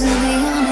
is in the end.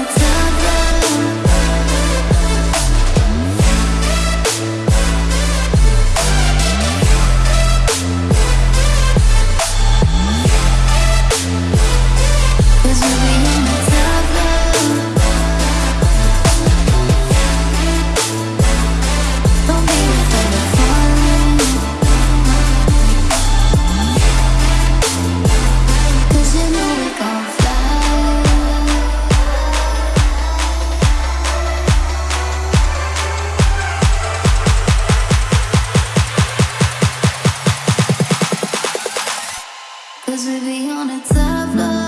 Cause we be on a tough love